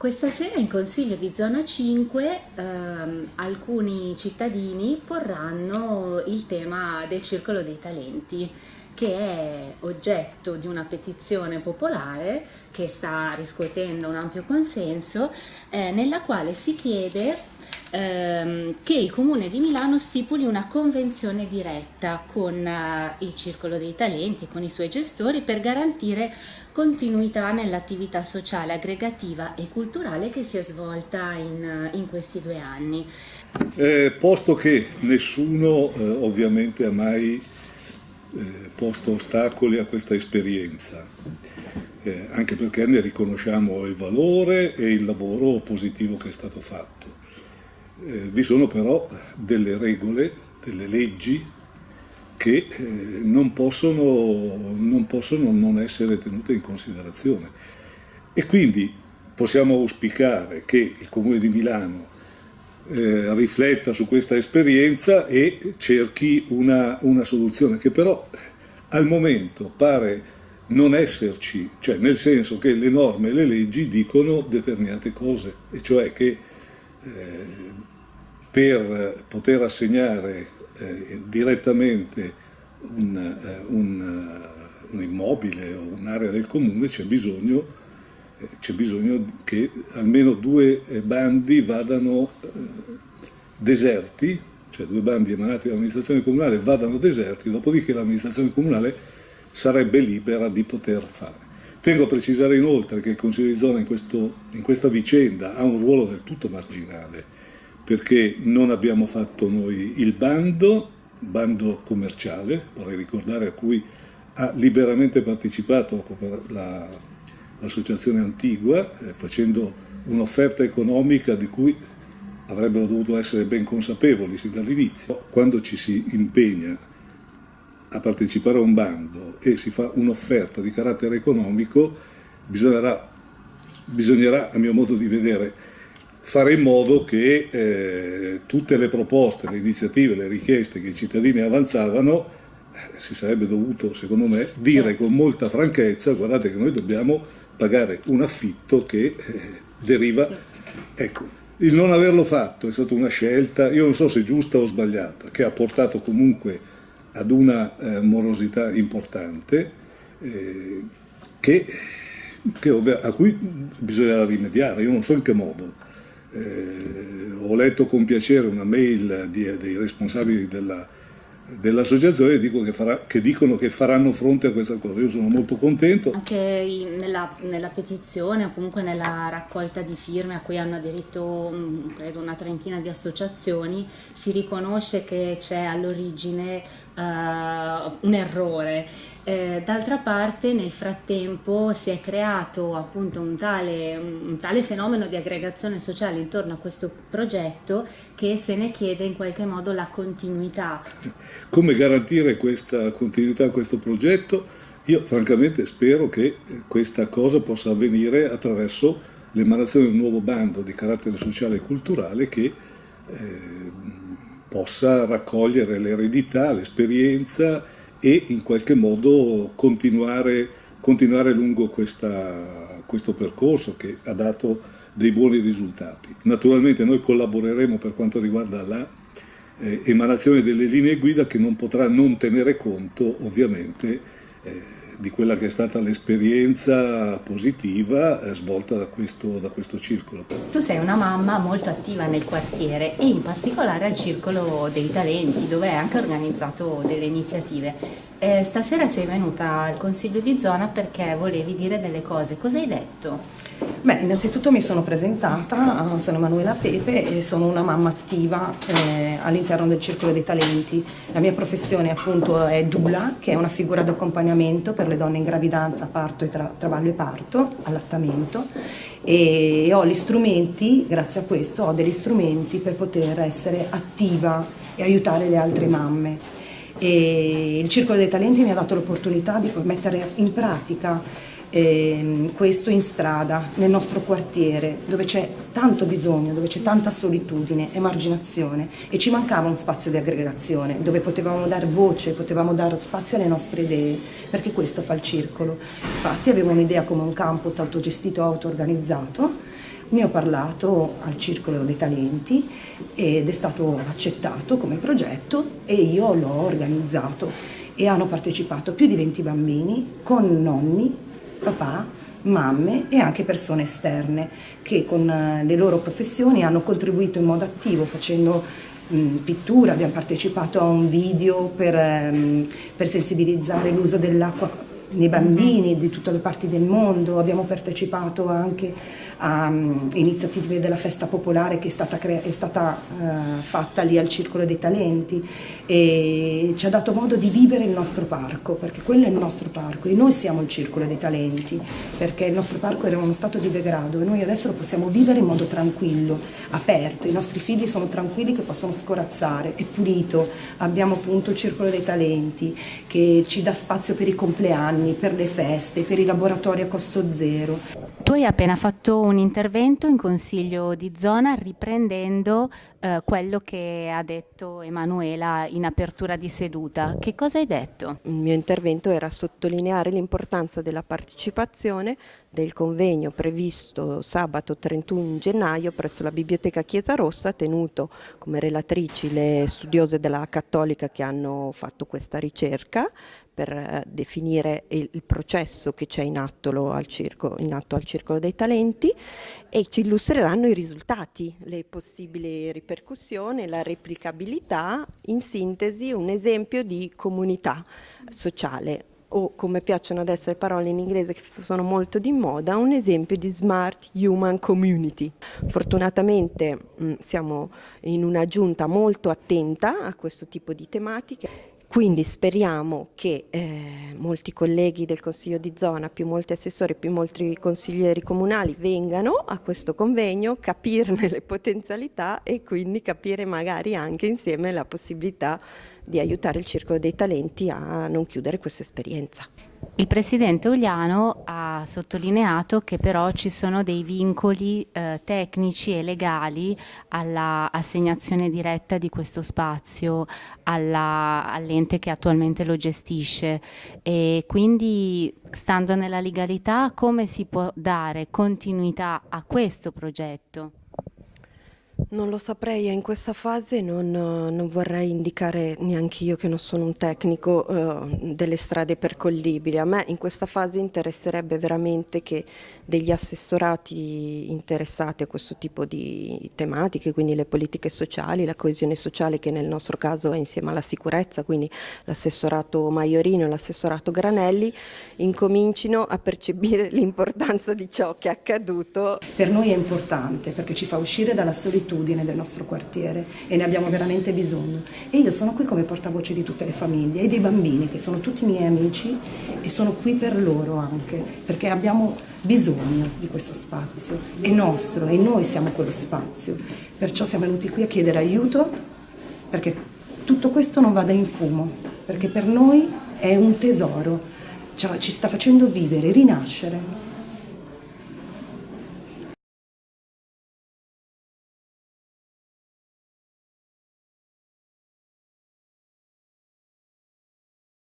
Questa sera in Consiglio di Zona 5 ehm, alcuni cittadini porranno il tema del Circolo dei Talenti che è oggetto di una petizione popolare che sta riscuotendo un ampio consenso eh, nella quale si chiede ehm, che il Comune di Milano stipuli una convenzione diretta con eh, il Circolo dei Talenti, con i suoi gestori per garantire continuità nell'attività sociale, aggregativa e culturale che si è svolta in, in questi due anni. Eh, posto che nessuno eh, ovviamente ha mai eh, posto ostacoli a questa esperienza, eh, anche perché ne riconosciamo il valore e il lavoro positivo che è stato fatto. Eh, vi sono però delle regole, delle leggi che eh, non, possono, non possono non essere tenute in considerazione. E quindi possiamo auspicare che il Comune di Milano eh, rifletta su questa esperienza e cerchi una, una, soluzione che però al momento pare non esserci, cioè nel senso che le norme e le leggi dicono determinate cose, e cioè che eh, per poter assegnare eh, direttamente un, eh, un, eh, un, immobile o un'area del comune c'è bisogno, eh, bisogno che almeno due bandi vadano deserti, cioè due bandi emanati dall'amministrazione comunale vadano deserti, dopodiché l'amministrazione comunale sarebbe libera di poter fare. Tengo a precisare inoltre che il Consiglio di zona in, questo, in questa vicenda ha un ruolo del tutto marginale, perché non abbiamo fatto noi il bando, bando commerciale, vorrei ricordare a cui ha liberamente partecipato l'associazione Antigua, eh, facendo un'offerta economica di cui avrebbero dovuto essere ben consapevoli sin dall'inizio. Quando ci si impegna a partecipare a un bando e si fa un'offerta di carattere economico, bisognerà, bisognerà, a mio modo di vedere, fare in modo che eh, tutte le proposte, le iniziative, le richieste che i cittadini avanzavano, eh, si sarebbe dovuto, secondo me, dire certo. con molta franchezza, guardate che noi dobbiamo pagare un affitto che eh, deriva... Ecco, il non averlo fatto è stata una scelta, io non so se giusta o sbagliata, che ha portato comunque ad una eh, morosità importante eh, che, che, a cui bisogna rimediare, io non so in che modo. Eh, ho letto con piacere una mail di, dei responsabili della, dell'associazione dico che, che, dicono che faranno fronte a questa cosa. Io sono molto contento. Anche nella, nella, petizione o comunque nella raccolta di firme a cui hanno aderito mm, credo una trentina di associazioni si riconosce che c'è all'origine uh, un errore eh, d'altra parte nel frattempo si è creato appunto un tale, un tale fenomeno di aggregazione sociale intorno a questo progetto che se ne chiede in qualche modo la continuità. Come garantire questa continuità a questo progetto? Io francamente spero che questa cosa possa avvenire attraverso l'emanazione di un nuovo bando di carattere sociale e culturale che eh, possa raccogliere l'eredità, l'esperienza e in qualche modo continuare, continuare lungo questa, questo percorso che ha dato dei buoni risultati. Naturalmente noi collaboreremo per quanto riguarda la eh, emanazione delle linee guida che non potrà non tenere conto ovviamente di quella che è stata l'esperienza positiva eh, svolta da questo, da questo, circolo. Tu sei una mamma molto attiva nel quartiere e in particolare al Circolo dei Talenti dove hai anche organizzato delle iniziative. Eh, stasera sei venuta al Consiglio di Zona perché volevi dire delle cose, cosa hai detto? Beh, innanzitutto mi sono presentata, sono Emanuela Pepe e sono una mamma attiva eh, all'interno del Circolo dei Talenti. La mia professione appunto è Dula, che è una figura di accompagnamento per le donne in gravidanza, parto e tra, traballo e parto, allattamento e ho gli strumenti, grazie a questo ho degli strumenti per poter essere attiva e aiutare le altre mamme. E il Circolo dei Talenti mi ha dato l'opportunità di mettere in pratica eh, questo in strada, nel nostro quartiere, dove c'è tanto bisogno, dove c'è tanta solitudine, emarginazione e ci mancava un spazio di aggregazione, dove potevamo dare voce, potevamo dare spazio alle nostre idee, perché questo fa il circolo. Infatti avevo un'idea come un campus autogestito, auto-organizzato, Ne ho parlato al Circolo dei Talenti ed è stato accettato come progetto e io l'ho organizzato e hanno partecipato più di 20 bambini con nonni, papà, mamme e anche persone esterne che con eh, le loro professioni hanno contribuito in modo attivo facendo pittura, abbiamo partecipato a un video per, ehm, per sensibilizzare l'uso dell'acqua nei bambini di tutte le parti del mondo, abbiamo partecipato anche a um, iniziative della festa popolare che è stata, è stata uh, fatta lì al Circolo dei Talenti e ci ha dato modo di vivere il nostro parco, perché quello è il nostro parco e noi siamo il Circolo dei Talenti, perché il nostro parco era uno stato di degrado e noi adesso lo possiamo vivere in modo tranquillo, aperto, i nostri figli sono tranquilli che possono scorazzare, è pulito, abbiamo appunto il Circolo dei Talenti che ci dà spazio per i compleanni, per le feste, per i laboratori a costo zero. Tu hai appena fatto un intervento in consiglio di zona riprendendo eh, quello che ha detto Emanuela in apertura di seduta. Che cosa hai detto? Il mio intervento era sottolineare l'importanza della partecipazione del convegno previsto sabato 31 gennaio presso la Biblioteca Chiesa Rossa, tenuto come relatrici le studiose della Cattolica che hanno fatto questa ricerca per eh, definire il, processo che c'è in, in, atto al Circolo dei Talenti e ci illustreranno i risultati, le possibili ripercussioni, la replicabilità, in sintesi un esempio di comunità sociale o come piacciono adesso le parole in inglese che sono molto di moda, un esempio di smart human community. Fortunatamente mm, siamo in una giunta molto attenta a questo tipo di tematiche quindi speriamo che eh, molti colleghi del Consiglio di zona, più molti assessori, più molti consiglieri comunali vengano a questo convegno, capirne le potenzialità e quindi capire magari anche insieme la possibilità di aiutare il Circolo dei Talenti a non chiudere questa esperienza. Il Presidente Uliano ha sottolineato che però ci sono dei vincoli eh, tecnici e legali all'assegnazione diretta di questo spazio all'ente all che attualmente lo gestisce e quindi stando nella legalità come si può dare continuità a questo progetto? Non lo saprei, in questa fase non, non vorrei indicare neanche io che non sono un tecnico eh, delle strade percollibili. A me in questa fase interesserebbe veramente che degli assessorati interessati a questo tipo di tematiche, quindi le politiche sociali, la coesione sociale che nel nostro caso è insieme alla sicurezza, quindi l'assessorato Maiorino e l'assessorato Granelli, incomincino a percepire l'importanza di ciò che è accaduto. Per noi è importante perché ci fa uscire dalla solitudine del nostro quartiere e ne abbiamo veramente bisogno. E io sono qui come portavoce di tutte le famiglie e dei bambini che sono tutti miei amici e sono qui per loro anche, perché abbiamo bisogno di questo spazio, è nostro e noi siamo quello spazio. Perciò siamo venuti qui a chiedere aiuto perché tutto questo non vada in fumo, perché per noi è un tesoro, cioè, ci sta facendo vivere, rinascere.